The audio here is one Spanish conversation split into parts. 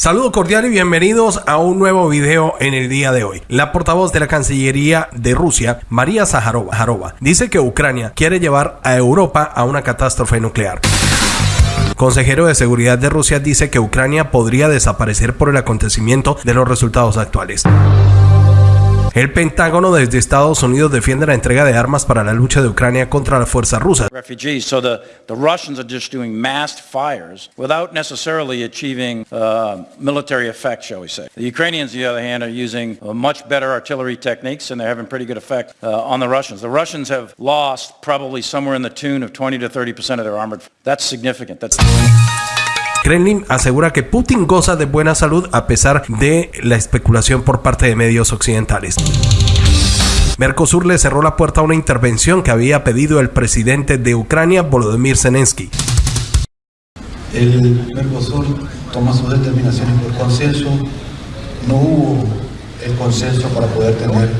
Saludo cordial y bienvenidos a un nuevo video en el día de hoy. La portavoz de la Cancillería de Rusia, María Zaharova, dice que Ucrania quiere llevar a Europa a una catástrofe nuclear. Consejero de Seguridad de Rusia dice que Ucrania podría desaparecer por el acontecimiento de los resultados actuales. El Pentágono desde Estados Unidos defiende la entrega de armas para la lucha de Ucrania contra las fuerzas rusas. So the, the Russians are just doing massed fires without necessarily achieving uh, military effect, shall we say. The Ukrainians, on the other hand, are using uh, much better artillery techniques and they're having pretty good effect uh, on the Russians. The Russians have lost probably somewhere in the tune of 20 to 30 percent of their armored. That's significant. That's Kremlin asegura que Putin goza de buena salud a pesar de la especulación por parte de medios occidentales. Mercosur le cerró la puerta a una intervención que había pedido el presidente de Ucrania, Volodymyr Zelensky. El Mercosur toma sus determinaciones por consenso. No hubo el consenso para poder tener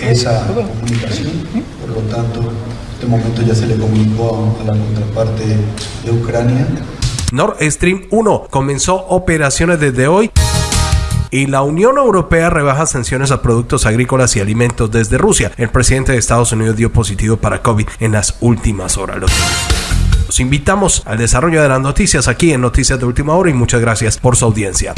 esa comunicación. Por lo tanto, este momento ya se le comunicó a la contraparte de Ucrania Nord Stream 1 comenzó operaciones desde hoy y la Unión Europea rebaja sanciones a productos agrícolas y alimentos desde Rusia. El presidente de Estados Unidos dio positivo para COVID en las últimas horas. Los invitamos al desarrollo de las noticias aquí en Noticias de Última Hora y muchas gracias por su audiencia.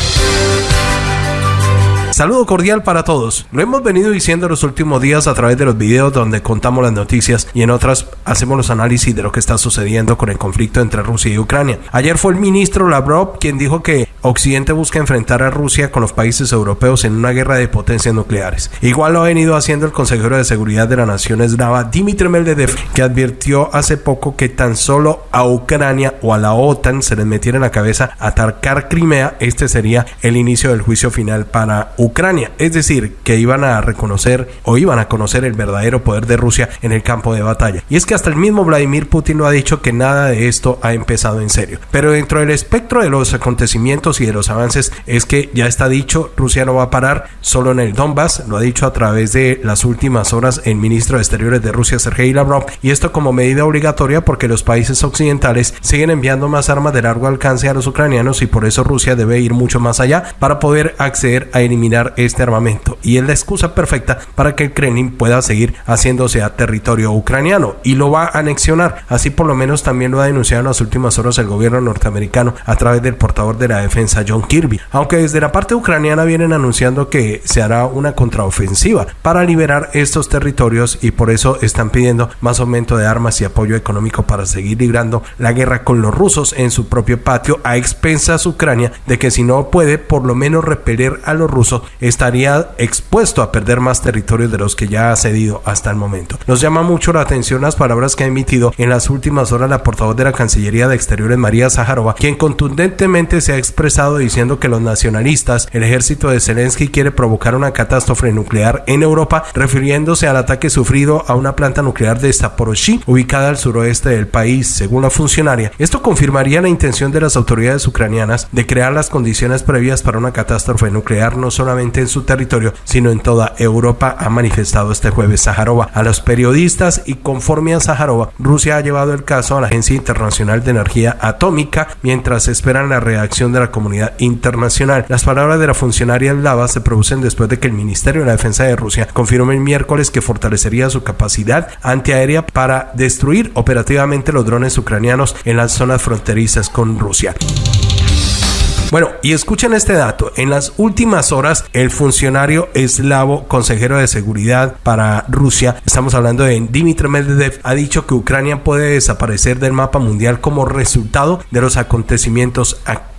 Saludo cordial para todos. Lo hemos venido diciendo los últimos días a través de los videos donde contamos las noticias y en otras hacemos los análisis de lo que está sucediendo con el conflicto entre Rusia y Ucrania. Ayer fue el ministro Lavrov quien dijo que Occidente busca enfrentar a Rusia con los países europeos en una guerra de potencias nucleares. Igual lo ha venido haciendo el consejero de seguridad de la nación eslava Dmitry Medvedev, que advirtió hace poco que tan solo a Ucrania o a la OTAN se les metiera en la cabeza atacar Crimea, este sería el inicio del juicio final para Ucrania. Es decir, que iban a reconocer o iban a conocer el verdadero poder de Rusia en el campo de batalla. Y es que hasta el mismo Vladimir Putin lo ha dicho que nada de esto ha empezado en serio. Pero dentro del espectro de los acontecimientos y de los avances es que ya está dicho, Rusia no va a parar solo en el Donbass, lo ha dicho a través de las últimas horas el ministro de Exteriores de Rusia, Sergei Lavrov, y esto como medida obligatoria porque los países occidentales siguen enviando más armas de largo alcance a los ucranianos y por eso Rusia debe ir mucho más allá para poder acceder a eliminar este armamento y es la excusa perfecta para que el Kremlin pueda seguir haciéndose a territorio ucraniano y lo va a anexionar. Así por lo menos también lo ha denunciado en las últimas horas el gobierno norteamericano a través del portador de la defensa John Kirby. Aunque desde la parte ucraniana vienen anunciando que se hará una contraofensiva para liberar estos territorios y por eso están pidiendo más aumento de armas y apoyo económico para seguir librando la guerra con los rusos en su propio patio a expensas Ucrania de que si no puede por lo menos repeler a los rusos estaría expuesto a perder más territorios de los que ya ha cedido hasta el momento. Nos llama mucho la atención las palabras que ha emitido en las últimas horas la portavoz de la Cancillería de Exteriores María Zaharova, quien contundentemente se ha expresado diciendo que los nacionalistas, el ejército de Zelensky quiere provocar una catástrofe nuclear en Europa, refiriéndose al ataque sufrido a una planta nuclear de Zaporozhye, ubicada al suroeste del país, según la funcionaria. Esto confirmaría la intención de las autoridades ucranianas de crear las condiciones previas para una catástrofe nuclear no solo en su territorio, sino en toda Europa, ha manifestado este jueves Sajarova a los periodistas y conforme a Sajarova, Rusia ha llevado el caso a la Agencia Internacional de Energía Atómica mientras esperan la reacción de la comunidad internacional. Las palabras de la funcionaria eslava se producen después de que el Ministerio de la Defensa de Rusia confirmó el miércoles que fortalecería su capacidad antiaérea para destruir operativamente los drones ucranianos en las zonas fronterizas con Rusia. Bueno, y escuchen este dato. En las últimas horas, el funcionario eslavo, consejero de seguridad para Rusia, estamos hablando de Dmitry Medvedev, ha dicho que Ucrania puede desaparecer del mapa mundial como resultado de los acontecimientos actuales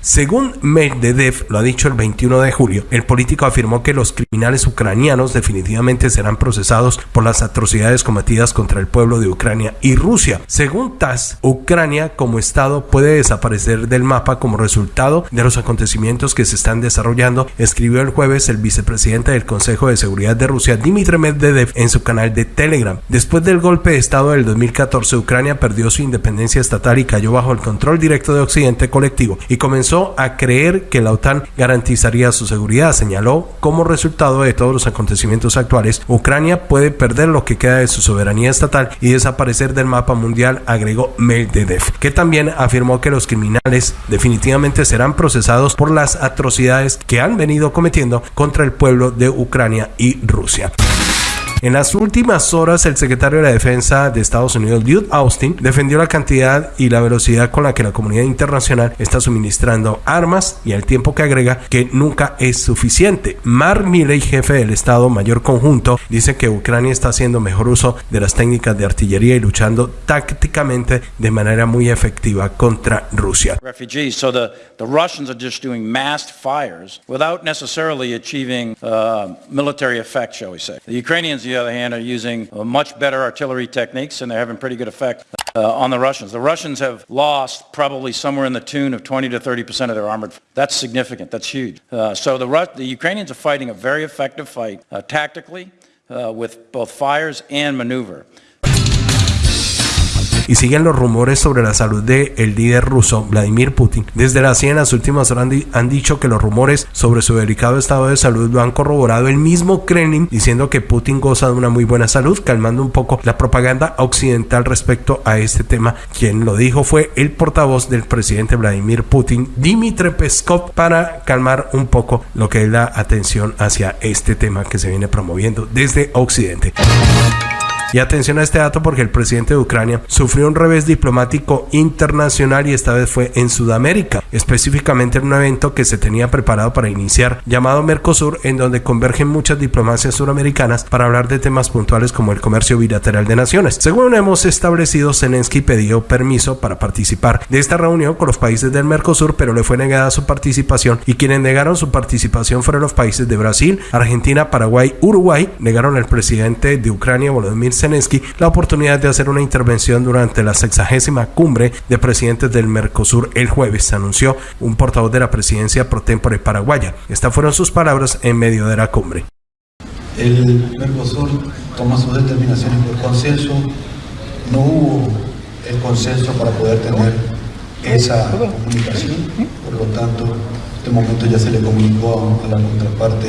según Medvedev, lo ha dicho el 21 de julio, el político afirmó que los criminales ucranianos definitivamente serán procesados por las atrocidades cometidas contra el pueblo de Ucrania y Rusia. Según TASS, Ucrania como Estado puede desaparecer del mapa como resultado de los acontecimientos que se están desarrollando, escribió el jueves el vicepresidente del Consejo de Seguridad de Rusia, Dmitry Medvedev, en su canal de Telegram. Después del golpe de Estado del 2014, Ucrania perdió su independencia estatal y cayó bajo el control directo de Occidente colectivo y comenzó a creer que la OTAN garantizaría su seguridad. Señaló como resultado de todos los acontecimientos actuales, Ucrania puede perder lo que queda de su soberanía estatal y desaparecer del mapa mundial, agregó Medvedev, que también afirmó que los criminales definitivamente serán procesados por las atrocidades que han venido cometiendo contra el pueblo de Ucrania y Rusia. En las últimas horas, el secretario de la Defensa de Estados Unidos, Lloyd Austin, defendió la cantidad y la velocidad con la que la comunidad internacional está suministrando armas y el tiempo que agrega que nunca es suficiente. Mark Milley, jefe del Estado Mayor Conjunto, dice que Ucrania está haciendo mejor uso de las técnicas de artillería y luchando tácticamente de manera muy efectiva contra Rusia. The other hand, are using much better artillery techniques, and they're having pretty good effect uh, on the Russians. The Russians have lost probably somewhere in the tune of 20 to 30 percent of their armored. That's significant. That's huge. Uh, so the, Rus- the Ukrainians are fighting a very effective fight uh, tactically uh, with both fires and maneuver. Y siguen los rumores sobre la salud del el líder ruso Vladimir Putin. Desde la CIA en las últimas horas han, dicho que los rumores sobre su delicado estado de salud lo han corroborado el mismo Kremlin diciendo que Putin goza de una muy buena salud, calmando un poco la propaganda occidental respecto a este tema. Quien lo dijo fue el portavoz del presidente Vladimir Putin, Dmitry Peskov, para calmar un poco lo que es la atención hacia este tema que se viene promoviendo desde Occidente. Y atención a este dato porque el presidente de Ucrania sufrió un revés diplomático internacional y esta vez fue en Sudamérica, específicamente en un evento que se tenía preparado para iniciar llamado Mercosur, en donde convergen muchas diplomacias suramericanas para hablar de temas puntuales como el comercio bilateral de naciones. Según hemos establecido, Zelensky pidió permiso para participar de esta reunión con los países del Mercosur, pero le fue negada su participación y quienes negaron su participación fueron los países de Brasil, Argentina, Paraguay, Uruguay, negaron al presidente de Ucrania, Volodymyr Zelensky la oportunidad de hacer una intervención durante la sexagésima cumbre de presidentes del Mercosur el jueves, anunció un portavoz de la presidencia pro tempore paraguaya. Estas fueron sus palabras en medio de la cumbre. El Mercosur toma sus determinaciones por consenso. No hubo el consenso para poder tener esa comunicación. Por lo tanto, este momento ya se le comunicó a la contraparte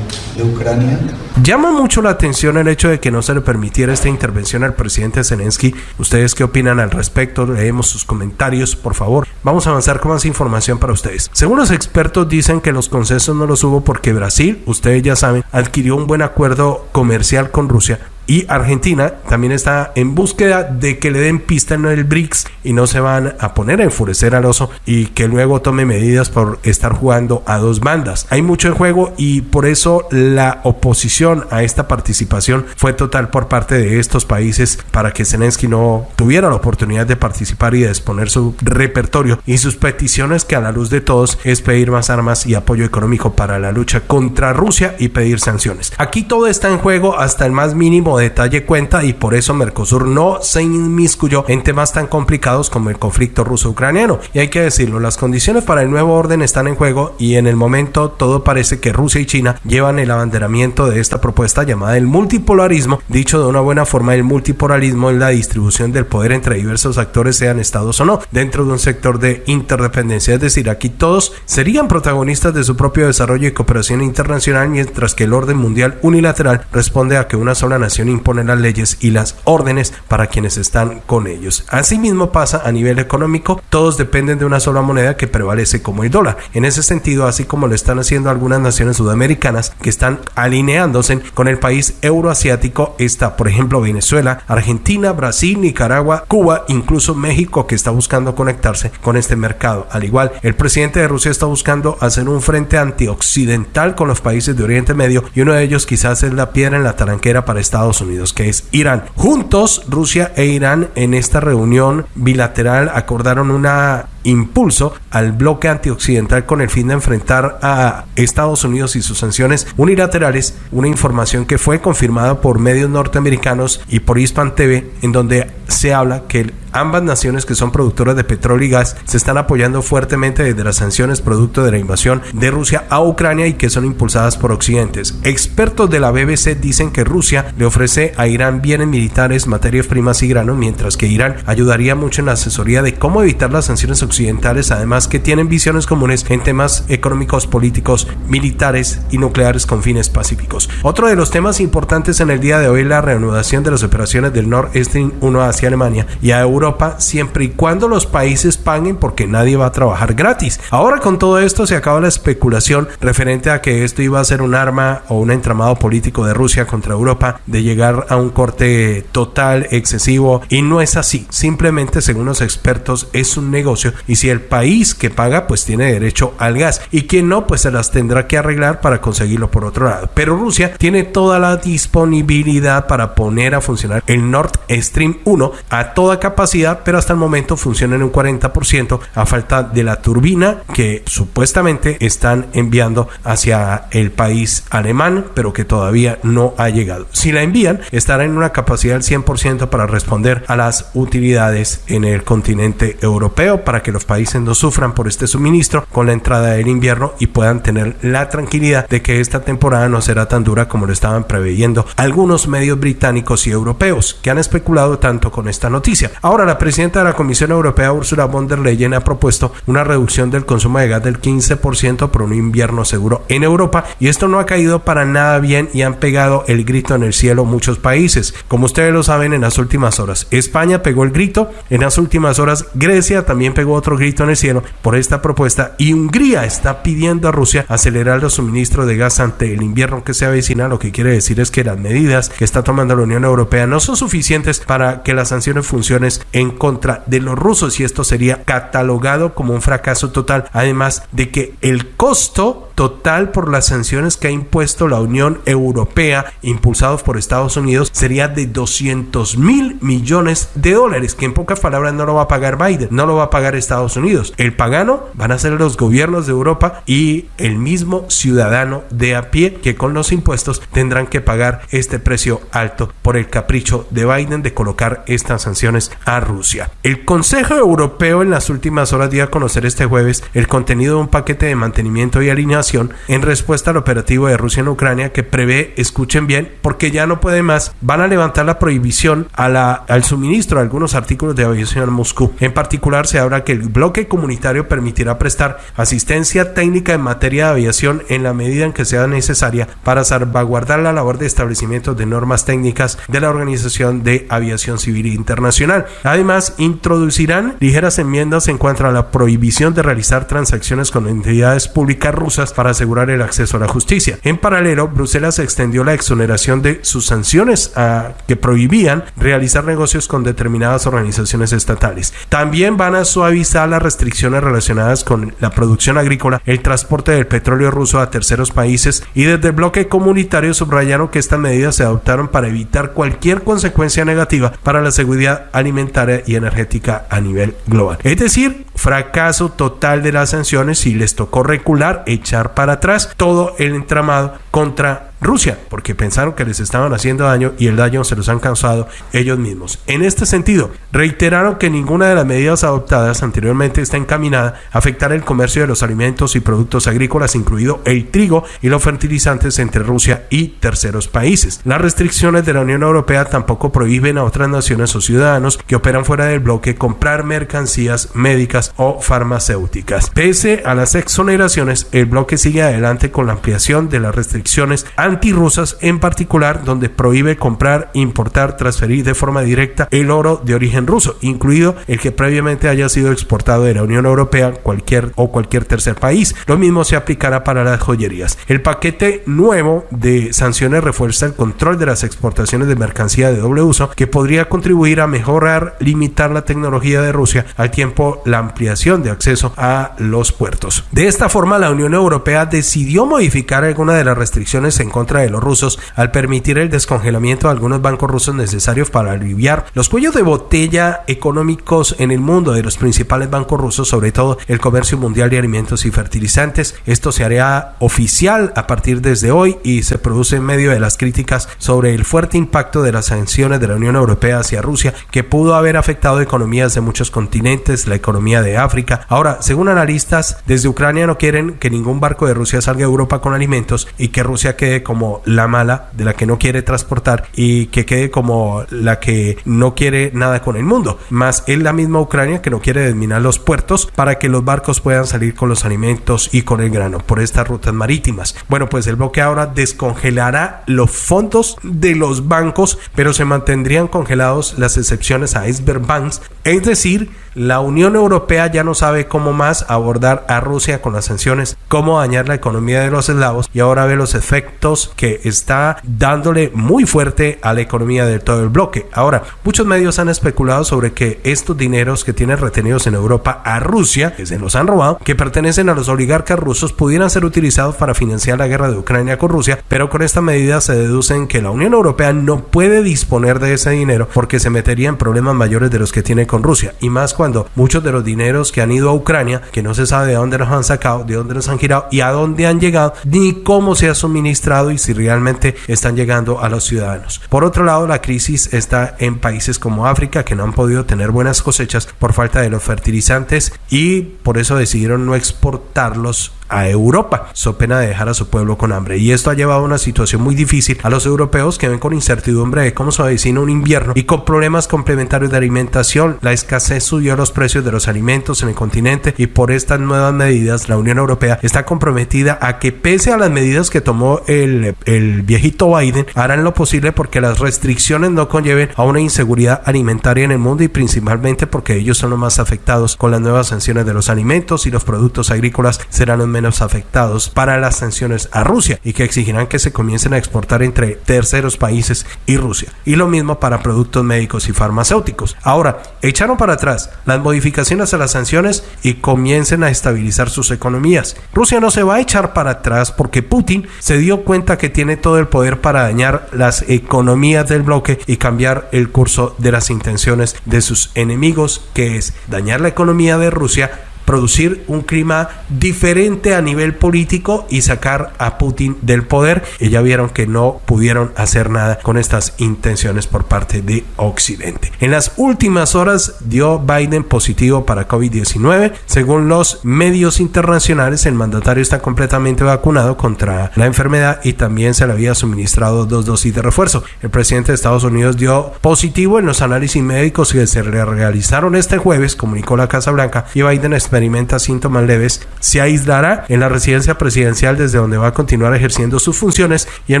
de Ucrania. Llama mucho la atención el hecho de que no se le permitiera esta intervención al presidente Zelensky. ¿Ustedes qué opinan al respecto? Leemos sus comentarios, por favor. Vamos a avanzar con más información para ustedes. Según los expertos dicen que los consensos no los hubo porque Brasil, ustedes ya saben, adquirió un buen acuerdo comercial con Rusia, y Argentina también está en búsqueda de que le den pista en el BRICS y no se van a poner a enfurecer al oso y que luego tome medidas por estar jugando a dos bandas. Hay mucho en juego y por eso la oposición a esta participación fue total por parte de estos países para que Zelensky no tuviera la oportunidad de participar y de exponer su repertorio y sus peticiones que a la luz de todos es pedir más armas y apoyo económico para la lucha contra Rusia y pedir sanciones. Aquí todo está en juego hasta el más mínimo detalle cuenta y por eso Mercosur no se inmiscuyó en temas tan complicados como el conflicto ruso-ucraniano. Y hay que decirlo, las condiciones para el nuevo orden están en juego y en el momento todo parece que Rusia y China llevan el abanderamiento de esta propuesta llamada el multipolarismo. Dicho de una buena forma, el multipolarismo es la distribución del poder entre diversos actores, sean estados o no, dentro de un sector de interdependencia. Es decir, aquí todos serían protagonistas de su propio desarrollo y cooperación internacional, mientras que el orden mundial unilateral responde a que una sola nación impone las leyes y las órdenes para quienes están con ellos. Asimismo pasa a nivel económico, todos dependen de una sola moneda que prevalece como el dólar. En ese sentido, así como lo están haciendo algunas naciones sudamericanas que están alineándose con el país euroasiático, está por ejemplo Venezuela, Argentina, Brasil, Nicaragua, Cuba, incluso México que está buscando conectarse con este mercado. Al igual, el presidente de Rusia está buscando hacer un frente antioccidental con los países de Oriente Medio y uno de ellos quizás es la piedra en la taranquera para Estados Unidos, que es Irán. Juntos, Rusia e Irán en esta reunión bilateral acordaron una impulso al bloque antioccidental con el fin de enfrentar a Estados Unidos y sus sanciones unilaterales, una información que fue confirmada por medios norteamericanos y por Hispan TV, en donde se habla que ambas naciones que son productoras de petróleo y gas se están apoyando fuertemente desde las sanciones producto de la invasión de Rusia a Ucrania y que son impulsadas por occidentes. Expertos de la BBC dicen que Rusia le ofrece a Irán bienes militares, materias primas y granos, mientras que Irán ayudaría mucho en la asesoría de cómo evitar las sanciones occidentales, además que tienen visiones comunes en temas económicos, políticos, militares y nucleares con fines pacíficos. Otro de los temas importantes en el día de hoy es la reanudación de las operaciones del Nord Stream 1 hacia Alemania y a Europa siempre y cuando los países paguen porque nadie va a trabajar gratis. Ahora con todo esto se acaba la especulación referente a que esto iba a ser un arma o un entramado político de Rusia contra Europa de llegar a un corte total, excesivo y no es así. Simplemente según los expertos es un negocio y si el país que paga pues tiene derecho al gas y quien no pues se las tendrá que arreglar para conseguirlo por otro lado. Pero Rusia tiene toda la disponibilidad para poner a funcionar el Nord Stream 1 a toda capacidad pero hasta el momento funciona en un 40% a falta de la turbina que supuestamente están enviando hacia el país alemán pero que todavía no ha llegado. Si la envían estará en una capacidad del 100% para responder a las utilidades en el continente europeo para que los países no sufran por este suministro con la entrada del invierno y puedan tener la tranquilidad de que esta temporada no será tan dura como lo estaban preveyendo algunos medios británicos y europeos que han especulado tanto con esta noticia. Ahora la presidenta de la Comisión Europea Ursula von der Leyen ha propuesto una reducción del consumo de gas del 15% por un invierno seguro en Europa y esto no ha caído para nada bien y han pegado el grito en el cielo muchos países. Como ustedes lo saben en las últimas horas, España pegó el grito, en las últimas horas Grecia también pegó otro grito en el cielo por esta propuesta y Hungría está pidiendo a Rusia acelerar los suministros de gas ante el invierno que se avecina, lo que quiere decir es que las medidas que está tomando la Unión Europea no son suficientes para que las sanciones funcionen en contra de los rusos y esto sería catalogado como un fracaso total, además de que el costo total por las sanciones que ha impuesto la Unión Europea, impulsados por Estados Unidos, sería de 200 mil millones de dólares, que en pocas palabras no lo va a pagar Biden, no lo va a pagar Estados Unidos. El pagano van a ser los gobiernos de Europa y el mismo ciudadano de a pie que con los impuestos tendrán que pagar este precio alto por el capricho de Biden de colocar estas sanciones a Rusia. El Consejo Europeo en las últimas horas dio a conocer este jueves el contenido de un paquete de mantenimiento y alineación en respuesta al operativo de Rusia en Ucrania que prevé, escuchen bien, porque ya no puede más, van a levantar la prohibición a al suministro de algunos artículos de aviación a Moscú. En particular, se habla que el bloque comunitario permitirá prestar asistencia técnica en materia de aviación en la medida en que sea necesaria para salvaguardar la labor de establecimiento de normas técnicas de la Organización de Aviación Civil Internacional. Además, introducirán ligeras enmiendas en cuanto a la prohibición de realizar transacciones con entidades públicas rusas para asegurar el acceso a la justicia. En paralelo, Bruselas extendió la exoneración de sus sanciones a, que prohibían realizar negocios con determinadas organizaciones estatales. También van a suavizar las restricciones relacionadas con la producción agrícola, el transporte del petróleo ruso a terceros países y desde el bloque comunitario subrayaron que estas medidas se adoptaron para evitar cualquier consecuencia negativa para la seguridad alimentaria y energética a nivel global. Es decir, fracaso total de las sanciones y les tocó recular, echar para atrás todo el entramado contra Rusia, porque pensaron que les estaban haciendo daño y el daño se los han causado ellos mismos. En este sentido, reiteraron que ninguna de las medidas adoptadas anteriormente está encaminada a afectar el comercio de los alimentos y productos agrícolas, incluido el trigo y los fertilizantes entre Rusia y terceros países. Las restricciones de la Unión Europea tampoco prohíben a otras naciones o ciudadanos que operan fuera del bloque comprar mercancías médicas o farmacéuticas. Pese a las exoneraciones, el bloque sigue adelante con la ampliación de las restricciones antirrusas, en particular donde prohíbe comprar, importar, transferir de forma directa el oro de origen ruso, incluido el que previamente haya sido exportado de la Unión Europea cualquier o cualquier tercer país. Lo mismo se aplicará para las joyerías. El paquete nuevo de sanciones refuerza el control de las exportaciones de mercancía de doble uso que podría contribuir a mejorar, limitar la tecnología de Rusia al tiempo la ampliación de acceso a los puertos. De esta forma, la Unión Europea decidió modificar algunas de las restricciones en contra de los rusos al permitir el descongelamiento de algunos bancos rusos necesarios para aliviar los cuellos de botella económicos en el mundo de los principales bancos rusos, sobre todo el comercio mundial de alimentos y fertilizantes. Esto se hará oficial a partir desde hoy y se produce en medio de las críticas sobre el fuerte impacto de las sanciones de la Unión Europea hacia Rusia que pudo haber afectado economías de muchos continentes, la economía de África. Ahora, según analistas, desde Ucrania no quieren que ningún barco de Rusia salga a Europa con alimentos y que Rusia quede como la mala, de la que no quiere transportar y que quede como la que no quiere nada con el mundo. Más es la misma Ucrania que no quiere desminar los puertos para que los barcos puedan salir con los alimentos y con el grano por estas rutas marítimas. Bueno, pues el bloque ahora descongelará los fondos de los bancos, pero se mantendrían congelados las excepciones a iceberg banks, es decir, la Unión Europea ya no sabe cómo más abordar a Rusia con las sanciones, cómo dañar la economía de los eslavos y ahora ve los efectos que está dándole muy fuerte a la economía de todo el bloque. Ahora, muchos medios han especulado sobre que estos dineros que tienen retenidos en Europa a Rusia, que se los han robado, que pertenecen a los oligarcas rusos, pudieran ser utilizados para financiar la guerra de Ucrania con Rusia, pero con esta medida se deducen que la Unión Europea no puede disponer de ese dinero porque se metería en problemas mayores de los que tiene con Rusia y más muchos de los dineros que han ido a Ucrania, que no se sabe de dónde los han sacado, de dónde los han girado y a dónde han llegado, ni cómo se ha suministrado y si realmente están llegando a los ciudadanos. Por otro lado, la crisis está en países como África que no han podido tener buenas cosechas por falta de los fertilizantes y por eso decidieron no exportarlos a Europa, so pena de dejar a su pueblo con hambre. Y esto ha llevado a una situación muy difícil a los europeos que ven con incertidumbre de cómo se avecina un invierno y con problemas complementarios de alimentación. La escasez subió los precios de los alimentos en el continente y por estas nuevas medidas la Unión Europea está comprometida a que pese a las medidas que tomó el, el viejito Biden, harán lo posible porque las restricciones no conlleven a una inseguridad alimentaria en el mundo y principalmente porque ellos son los más afectados con las nuevas sanciones de los alimentos y los productos agrícolas serán los menos afectados para las sanciones a Rusia y que exigirán que se comiencen a exportar entre terceros países y Rusia. Y lo mismo para productos médicos y farmacéuticos. Ahora, echaron para atrás las modificaciones a las sanciones y comiencen a estabilizar sus economías. Rusia no se va a echar para atrás porque Putin se dio cuenta que tiene todo el poder para dañar las economías del bloque y cambiar el curso de las intenciones de sus enemigos, que es dañar la economía de Rusia producir un clima diferente a nivel político y sacar a Putin del poder. Y ya vieron que no pudieron hacer nada con estas intenciones por parte de Occidente. En las últimas horas dio Biden positivo para COVID-19. Según los medios internacionales, el mandatario está completamente vacunado contra la enfermedad y también se le había suministrado dos dosis de refuerzo. El presidente de Estados Unidos dio positivo en los análisis médicos que se realizaron este jueves, comunicó la Casa Blanca, y Biden experimenta síntomas leves, se aislará en la residencia presidencial desde donde va a continuar ejerciendo sus funciones y el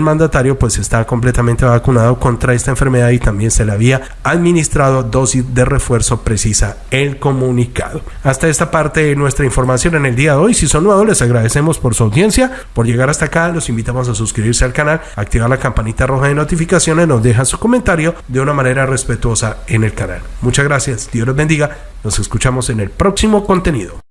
mandatario pues está completamente vacunado contra esta enfermedad y también se le había administrado dosis de refuerzo precisa el comunicado. Hasta esta parte de nuestra información en el día de hoy. Si son nuevos les agradecemos por su audiencia, por llegar hasta acá. Los invitamos a suscribirse al canal, activar la campanita roja de notificaciones, nos dejan su comentario de una manera respetuosa en el canal. Muchas gracias. Dios los bendiga. Nos escuchamos en el próximo contenido.